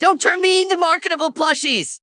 Don't turn me into marketable plushies.